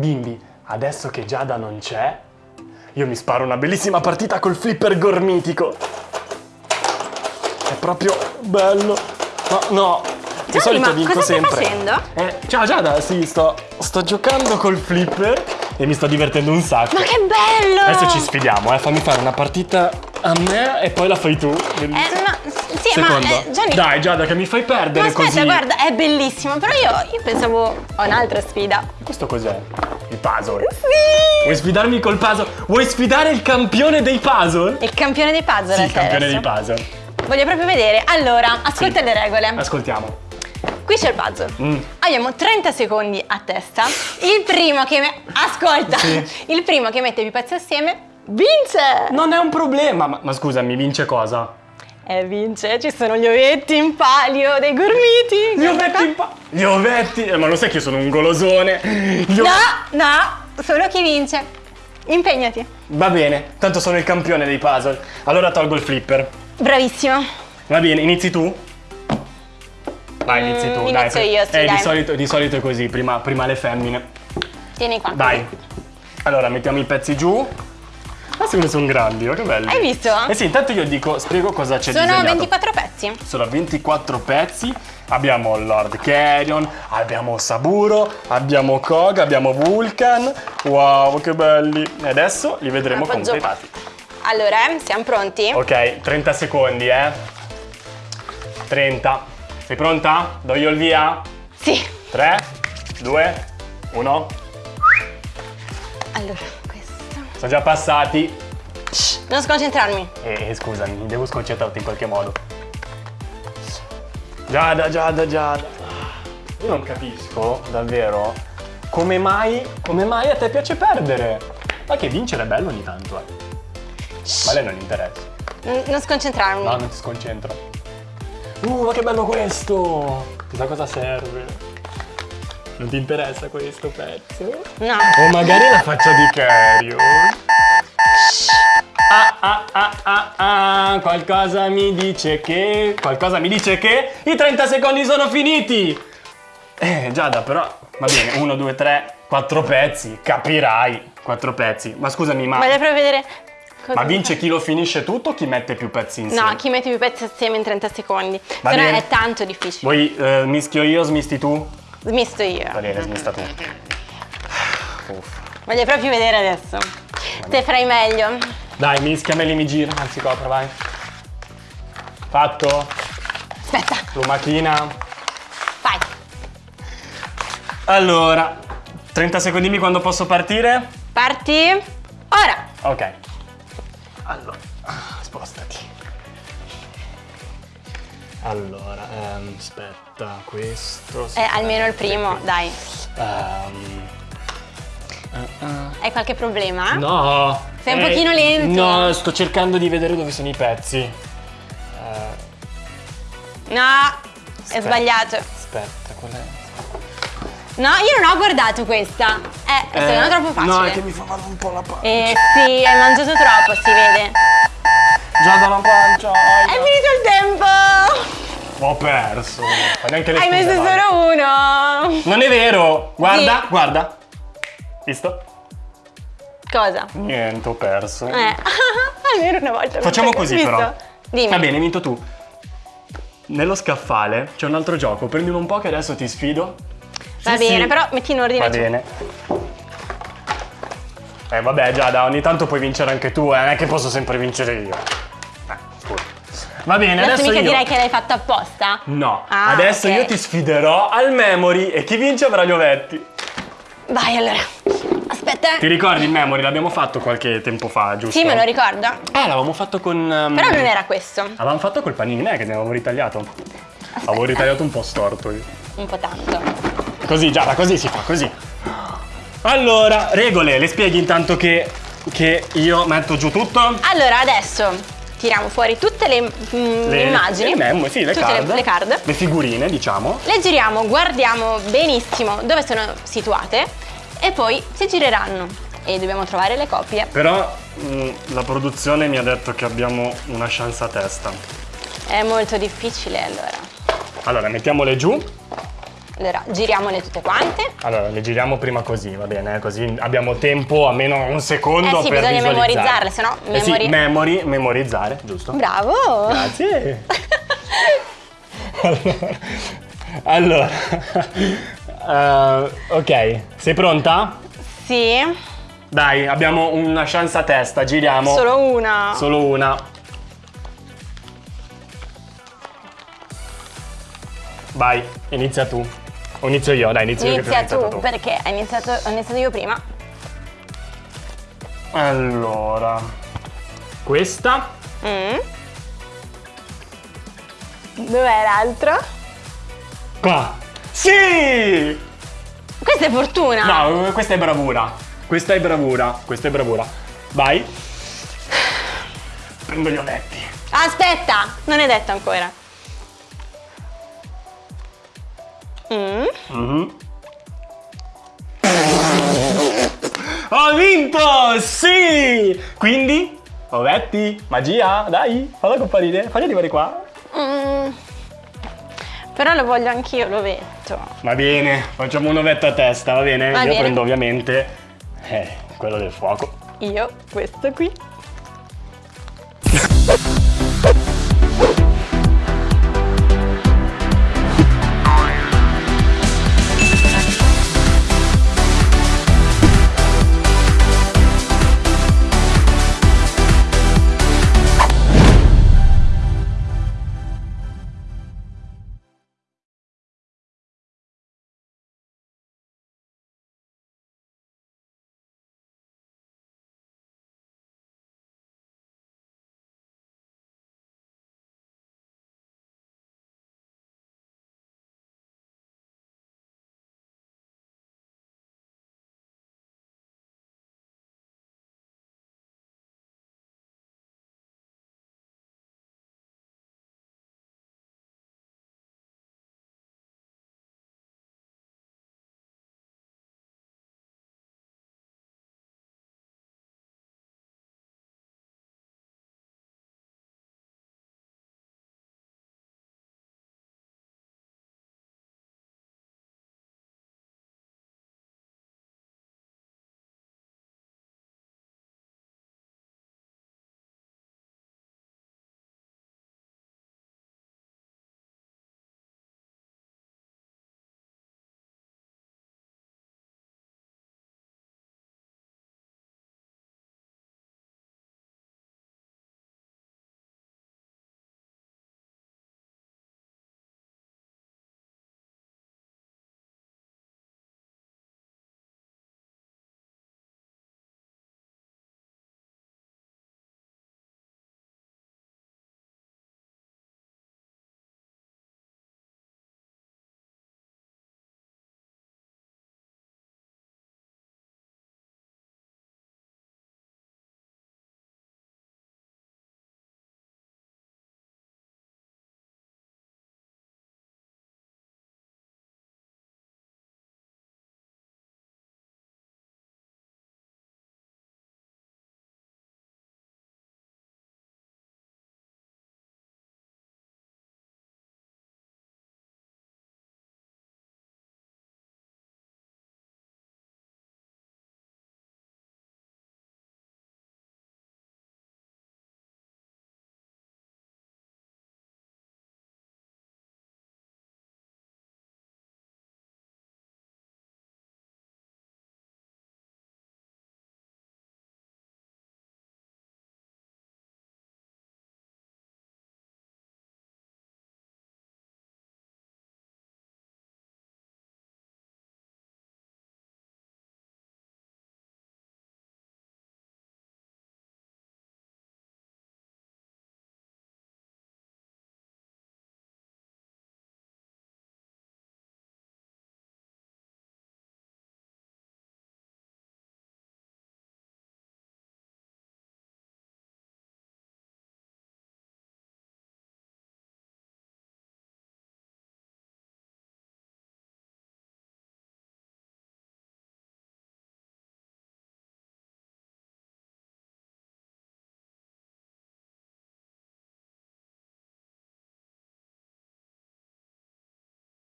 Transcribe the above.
bimbi, adesso che Giada non c'è, io mi sparo una bellissima partita col flipper gormitico. È proprio bello. No, no, di Gianni, solito ma vinco cosa stai sempre. facendo? Eh, ciao Giada, sì, sto, sto giocando col flipper e mi sto divertendo un sacco. Ma che bello! Adesso ci sfidiamo, eh. Fammi fare una partita a me e poi la fai tu. Eh, no, sì, Secondo. ma eh, Gianni... Dai Giada che mi fai perdere Ma aspetta, così. guarda, è bellissimo, però io, io pensavo a un'altra sfida. Questo cos'è? Il puzzle. Sì! Vuoi sfidarmi col puzzle? Vuoi sfidare il campione dei puzzle? Il campione dei puzzle Sì, il campione dei puzzle. Voglio proprio vedere. Allora, ascolta Sì. le regole. Ascoltiamo. Qui c'è il puzzle. Mm. Abbiamo 30 secondi a testa. Il primo che me- ascolta. Sì. Il primo che mette più pezzi assieme vince. Non è un problema, ma, ma scusa, mi vince cosa? Eh, vince. Ci sono gli ovetti in palio dei gormiti. Gli ovetti in pa- Gli ovetti! Eh, ma lo sai che io sono un golosone? Gli No, no, solo chi vince. Impegnati. Va bene, tanto sono il campione dei puzzle. Allora tolgo il flipper. Bravissimo. Va bene, inizi tu? Vai, Mm, inizi tu, dai. inizio io, sì, eh, dai. Di solito, di solito è così, prima, prima le femmine. Tieni qua. Dai. Allora, mettiamo i pezzi giù. Ah, secondo me sono grandi, oh, che belli. Hai visto? Eh sì, intanto io dico, spiego cosa c'è Sono disegnato. 24 pezzi. Sono 24 pezzi. Abbiamo Lord Carrion, abbiamo Saburo, abbiamo Kog, abbiamo Vulcan. Wow, che belli. E adesso li vedremo Appoggio. completati. Allora, siamo pronti? Ok, 30 secondi, eh. 30. Sei pronta? Do io il via? Sì. 3, 2, 1. Allora. Sono già passati. Shh, non sconcentrarmi. E scusami, devo sconcentrarti in qualche modo. Giada, Giada, Giada. Io non capisco, davvero, come mai, come mai a te piace perdere. Ma che vincere è bello ogni tanto, eh. Ma a lei non interessa. N- non sconcentrarmi. No, non ti sconcentro. Uh, ma che bello questo! Chissà cosa serve. Non ti interessa questo pezzo? No. O magari la faccia di Cario. Ah, ah, ah, ah, ah, qualcosa mi dice che... Qualcosa mi dice che i 30 secondi sono finiti! Eh, Giada, però... Va bene, 1, 2, 3, 4 pezzi, capirai. 4 pezzi. Ma scusami, ma... Voglio proprio vedere. Ma vince chi lo finisce tutto o chi mette più pezzi insieme? No, chi mette più pezzi assieme in 30 secondi. Va no bene. è tanto difficile. Vuoi eh, mischio io, smisti tu? Smisto io. Va bene, smista tu. Uff. Voglio proprio vedere adesso. Te farai meglio. Dai, mischiameli, mi gira. Anzi, copra, vai. Fatto? Aspetta, Lumachina. vai. Allora, 30 secondini quando posso partire? Parti. Ora. Ok. Allora, spostati. Allora, ehm, aspetta, questo... Eh, almeno il primo, dai. Ehm, eh, eh. Hai qualche problema? No! Sei un Eh, pochino lento. No, sto cercando di vedere dove sono i pezzi. Eh, No, è Aspetta. sbagliato. aspetta, qual è? No, io non ho guardato questa. Eh, questa è troppo facile. No, è che mi fa male un po' la pancia. Eh sì, hai mangiato troppo, si vede. Già dalla pancia. È finito! Ho perso. Neanche le Hai messo solo uno! Non è vero! Guarda, Sì. guarda. Visto? Cosa? Niente, ho perso. Eh, almeno una volta. Facciamo così visto? però. Dimmi. Va bene, hai vinto tu. Nello scaffale c'è un altro gioco. Prendilo un po' che adesso ti sfido. Va Sì, bene, sì. però metti in ordine Va tu. bene. Eh vabbè Giada, ogni tanto puoi vincere anche tu, eh, non è che posso sempre vincere io. Eh. Va bene, Adesso mica io... direi che l'hai fatto apposta? No, Ah, adesso ok. io ti sfiderò al memory e chi vince avrà gli ovetti. Vai allora. Aspetta. Ti ricordi il memory? L'abbiamo fatto qualche tempo fa, giusto? Sì, me lo ricordo. Eh, l'avevamo fatto con... ehm, Però non era questo. Avevamo fatto col panini che ne avevamo ritagliato. Avevo ritagliato un po' storto io. Un po' tanto. Così, Giada, così si fa, così. Allora, regole, le spieghi intanto che, che io metto giù tutto? Allora, adesso tiriamo fuori tutte le, mm, Le immagini. Le memo, sì, le tutte card. Le, le card. Le figurine, diciamo. Le giriamo, guardiamo benissimo dove sono situate e poi si gireranno. E dobbiamo trovare le copie. Però mh, la produzione mi ha detto che abbiamo una chance a testa. È molto difficile allora. Allora, mettiamole giù. Allora, giriamole tutte quante. Allora, le giriamo prima così, va bene? Così abbiamo tempo, almeno un secondo Eh sì, per bisogna memorizzarle, se no Eh sì, memori- memori, memorizzare, giusto? Bravo! Grazie. allora, allora eh, ok, sei pronta? sì, Dai, abbiamo una chance a testa, giriamo. solo una. Solo una. Vai, inizia tu. O inizio io, dai, inizio io che Inizia ho iniziato tu, perché hai iniziato, ho iniziato io prima. Allora, questa Mm. Dov'è l'altro? qua. Sì! Questa è fortuna! No, questa è bravura. Questa è bravura. Questa è bravura. Vai. Prendo gli ovetti. Aspetta, non è detto ancora. Mm. Mhm. Ho vinto! Sì! Quindi, ovetti, magia, dai, falla comparire, fagli arrivare qua. Mm. Però lo voglio anch'io, l'ovetto. Va bene, facciamo un ovetto a testa, va bene? Va Io bene. prendo ovviamente eh, quello del fuoco. Io questo qui.